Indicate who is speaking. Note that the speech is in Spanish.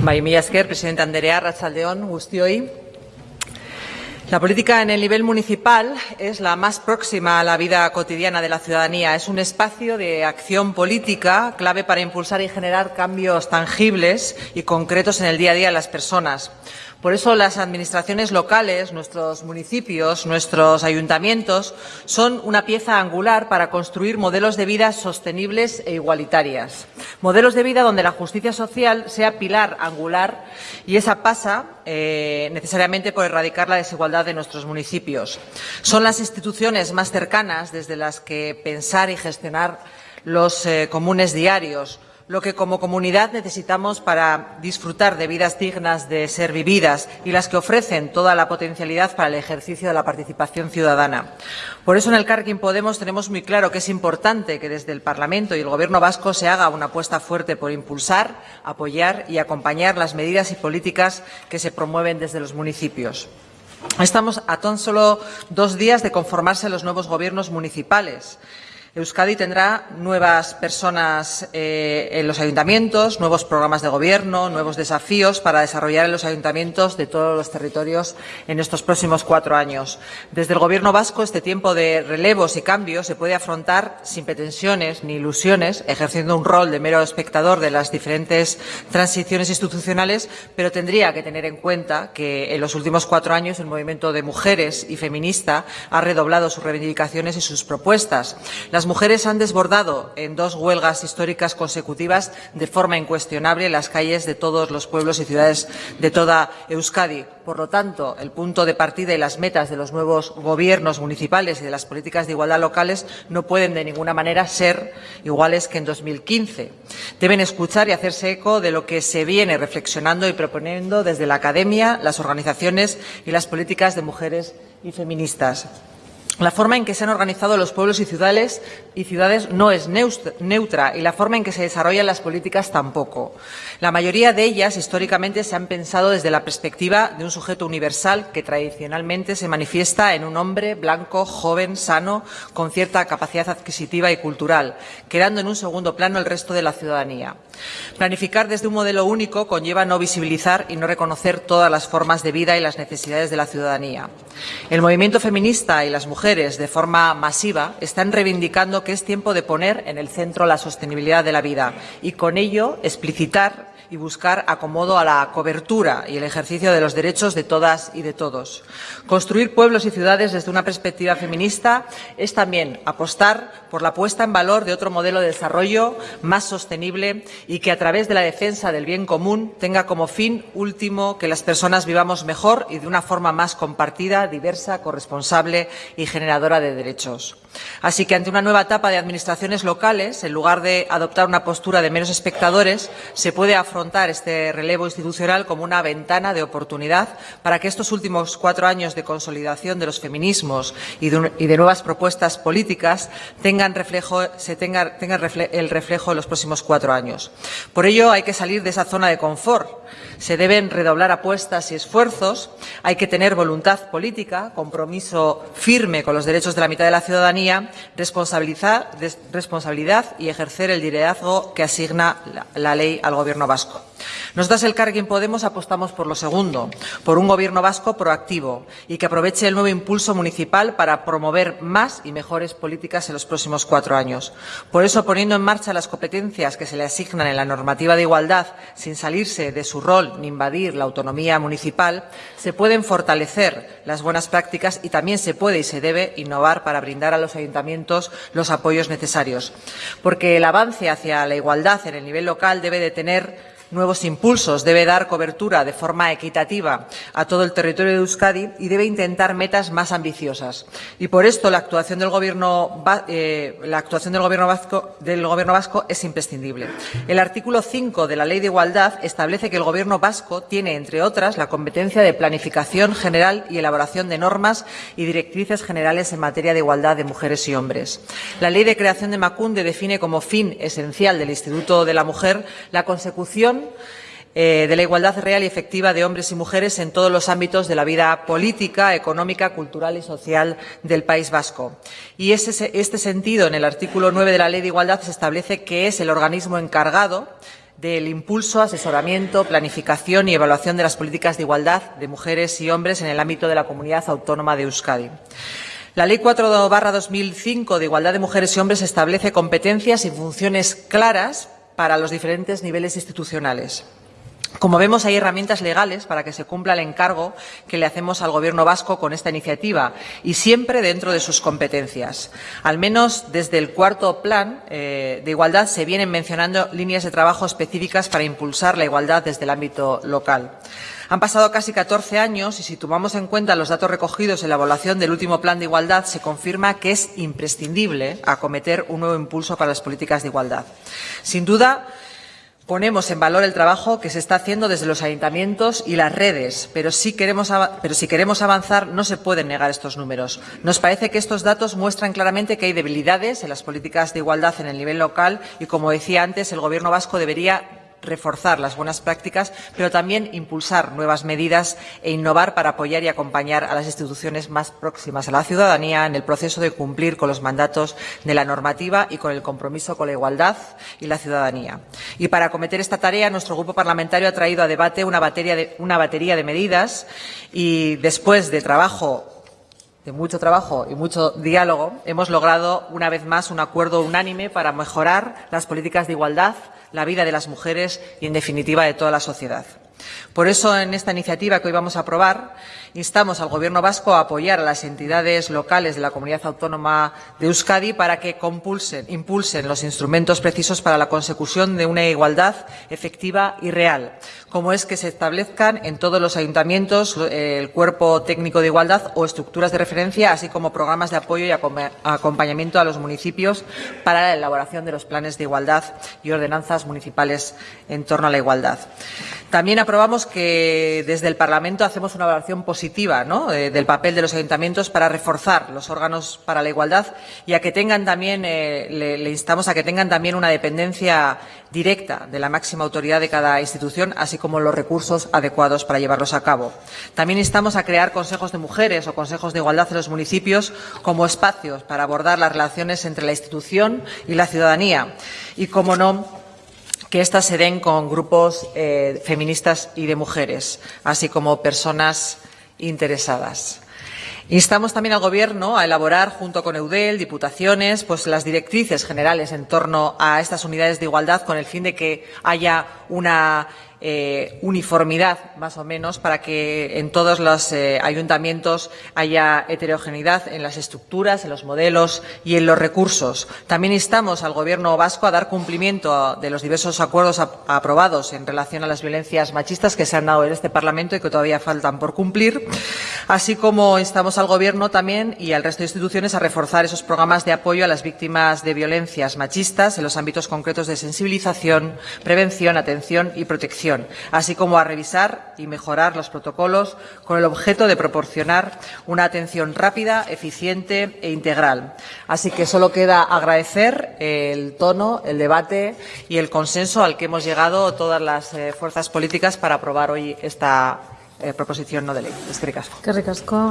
Speaker 1: Bai, mila esker, presidente Anderea, Rachaldeón, Gustioy. La política en el nivel municipal es la más próxima a la vida cotidiana de la ciudadanía. Es un espacio de acción política clave para impulsar y generar cambios tangibles y concretos en el día a día de las personas. Por eso las administraciones locales, nuestros municipios, nuestros ayuntamientos, son una pieza angular para construir modelos de vida sostenibles e igualitarias. Modelos de vida donde la justicia social sea pilar angular y esa pasa eh, necesariamente por erradicar la desigualdad de nuestros municipios. Son las instituciones más cercanas desde las que pensar y gestionar los eh, comunes diarios, lo que como comunidad necesitamos para disfrutar de vidas dignas de ser vividas y las que ofrecen toda la potencialidad para el ejercicio de la participación ciudadana. Por eso en el Carquín Podemos tenemos muy claro que es importante que desde el Parlamento y el Gobierno vasco se haga una apuesta fuerte por impulsar, apoyar y acompañar las medidas y políticas que se promueven desde los municipios. Estamos a tan solo dos días de conformarse los nuevos gobiernos municipales. Euskadi tendrá nuevas personas eh, en los ayuntamientos, nuevos programas de gobierno, nuevos desafíos para desarrollar en los ayuntamientos de todos los territorios en estos próximos cuatro años. Desde el Gobierno vasco, este tiempo de relevos y cambios se puede afrontar sin pretensiones ni ilusiones, ejerciendo un rol de mero espectador de las diferentes transiciones institucionales, pero tendría que tener en cuenta que en los últimos cuatro años el movimiento de mujeres y feminista ha redoblado sus reivindicaciones y sus propuestas. Las mujeres han desbordado en dos huelgas históricas consecutivas de forma incuestionable las calles de todos los pueblos y ciudades de toda Euskadi. Por lo tanto, el punto de partida y las metas de los nuevos gobiernos municipales y de las políticas de igualdad locales no pueden de ninguna manera ser iguales que en 2015. Deben escuchar y hacerse eco de lo que se viene reflexionando y proponiendo desde la academia, las organizaciones y las políticas de mujeres y feministas. La forma en que se han organizado los pueblos y ciudades, no es neutra y la forma en que se desarrollan las políticas tampoco. La mayoría de ellas históricamente se han pensado desde la perspectiva de un sujeto universal que tradicionalmente se manifiesta en un hombre blanco, joven, sano, con cierta capacidad adquisitiva y cultural, quedando en un segundo plano el resto de la ciudadanía. Planificar desde un modelo único conlleva no visibilizar y no reconocer todas las formas de vida y las necesidades de la ciudadanía. El movimiento feminista y las mujeres de forma masiva están reivindicando que es tiempo de poner en el centro la sostenibilidad de la vida y con ello explicitar y buscar acomodo a la cobertura y el ejercicio de los derechos de todas y de todos. Construir pueblos y ciudades desde una perspectiva feminista es también apostar por la puesta en valor de otro modelo de desarrollo más sostenible y que a través de la defensa del bien común tenga como fin último que las personas vivamos mejor y de una forma más compartida, diversa, corresponsable y generadora de derechos. Así que ante una nueva etapa de administraciones locales, en lugar de adoptar una postura de menos espectadores, se puede afrontar este relevo institucional como una ventana de oportunidad para que estos últimos cuatro años de consolidación de los feminismos y de, nuevas propuestas políticas tengan, reflejo, se tenga, el reflejo en los próximos cuatro años. Por ello, hay que salir de esa zona de confort. Se deben redoblar apuestas y esfuerzos, hay que tener voluntad política, compromiso firme con los derechos de la mitad de la ciudadanía responsabilidad y ejercer el liderazgo que asigna la, ley al Gobierno vasco. Nosotras, el Carguín Podemos, apostamos por lo segundo, por un Gobierno vasco proactivo y que aproveche el nuevo impulso municipal para promover más y mejores políticas en los próximos cuatro años. Por eso, poniendo en marcha las competencias que se le asignan en la normativa de igualdad, sin salirse de su rol ni invadir la autonomía municipal, se pueden fortalecer las buenas prácticas y también se puede y se debe innovar para brindar a los ayuntamientos los apoyos necesarios. Porque el avance hacia la igualdad en el nivel local debe de tener nuevos impulsos, debe dar cobertura de forma equitativa a todo el territorio de Euskadi y debe intentar metas más ambiciosas. Y por esto la actuación del Gobierno, eh, vasco, vasco es imprescindible. El artículo 5 de la Ley de Igualdad establece que el Gobierno vasco tiene, entre otras, la competencia de planificación general y elaboración de normas y directrices generales en materia de igualdad de mujeres y hombres. La Ley de creación de Macunde define como fin esencial del Instituto de la Mujer la consecución eh, de la igualdad real y efectiva de hombres y mujeres en todos los ámbitos de la vida política, económica, cultural y social del País Vasco. Y ese, este sentido, en el artículo 9 de la Ley de Igualdad, se establece que es el organismo encargado del impulso, asesoramiento, planificación y evaluación de las políticas de igualdad de mujeres y hombres en el ámbito de la comunidad autónoma de Euskadi. La Ley 4-2005 de Igualdad de Mujeres y Hombres establece competencias y funciones claras para los diferentes niveles institucionales. Como vemos, hay herramientas legales para que se cumpla el encargo que le hacemos al Gobierno vasco con esta iniciativa y siempre dentro de sus competencias. Al menos desde el cuarto plan eh, de igualdad se vienen mencionando líneas de trabajo específicas para impulsar la igualdad desde el ámbito local. Han pasado casi 14 años y si tomamos en cuenta los datos recogidos en la evaluación del último plan de igualdad, se confirma que es imprescindible acometer un nuevo impulso para las políticas de igualdad. Sin duda, Ponemos en valor el trabajo que se está haciendo desde los ayuntamientos y las redes, pero si, queremos, pero si queremos avanzar no se pueden negar estos números. Nos parece que estos datos muestran claramente que hay debilidades en las políticas de igualdad en el nivel local y, como decía antes, el Gobierno vasco debería reforzar las buenas prácticas, pero también impulsar nuevas medidas e innovar para apoyar y acompañar a las instituciones más próximas a la ciudadanía en el proceso de cumplir con los mandatos de la normativa y con el compromiso con la igualdad y la ciudadanía. Y para acometer esta tarea, nuestro grupo parlamentario ha traído a debate una batería de, una batería de medidas y después de trabajo de mucho trabajo y mucho diálogo, hemos logrado una vez más un acuerdo unánime para mejorar las políticas de igualdad, la vida de las mujeres y, en definitiva, de toda la sociedad. Por eso, en esta iniciativa que hoy vamos a aprobar, instamos al Gobierno vasco a apoyar a las entidades locales de la Comunidad Autónoma de Euskadi para que impulsen los instrumentos precisos para la consecución de una igualdad efectiva y real, como es que se establezcan en todos los ayuntamientos eh, el cuerpo técnico de igualdad o estructuras de referencia, así como programas de apoyo y acompañamiento a los municipios para la elaboración de los planes de igualdad y ordenanzas municipales en torno a la igualdad. También aprobamos que desde el Parlamento hacemos una evaluación positiva eh, del papel de los ayuntamientos para reforzar los órganos para la igualdad y a que tengan también, eh, le, instamos a que tengan también una dependencia directa de la máxima autoridad de cada institución, así como los recursos adecuados para llevarlos a cabo. También instamos a crear consejos de mujeres o consejos de igualdad en los municipios como espacios para abordar las relaciones entre la institución y la ciudadanía y, como no, que éstas se den con grupos eh, feministas y de mujeres, así como personas interesadas. Instamos también al Gobierno a elaborar, junto con EUDEL, diputaciones, pues las directrices generales en torno a estas unidades de igualdad con el fin de que haya una eh, uniformidad, más o menos, para que en todos los eh, ayuntamientos haya heterogeneidad en las estructuras, en los modelos y en los recursos. También instamos al Gobierno vasco a dar cumplimiento de los diversos acuerdos aprobados en relación a las violencias machistas que se han dado en este Parlamento y que todavía faltan por cumplir, así como instamos al Gobierno también y al resto de instituciones a reforzar esos programas de apoyo a las víctimas de violencias machistas en los ámbitos concretos de sensibilización, prevención, atención y protección así como a revisar y mejorar los protocolos con el objeto de proporcionar una atención rápida, eficiente e integral. Así que solo queda agradecer el tono, el debate y el consenso al que hemos llegado todas las eh, fuerzas políticas para aprobar hoy esta eh, proposición no de lei. Eskerrik asko. Eskerrik asko.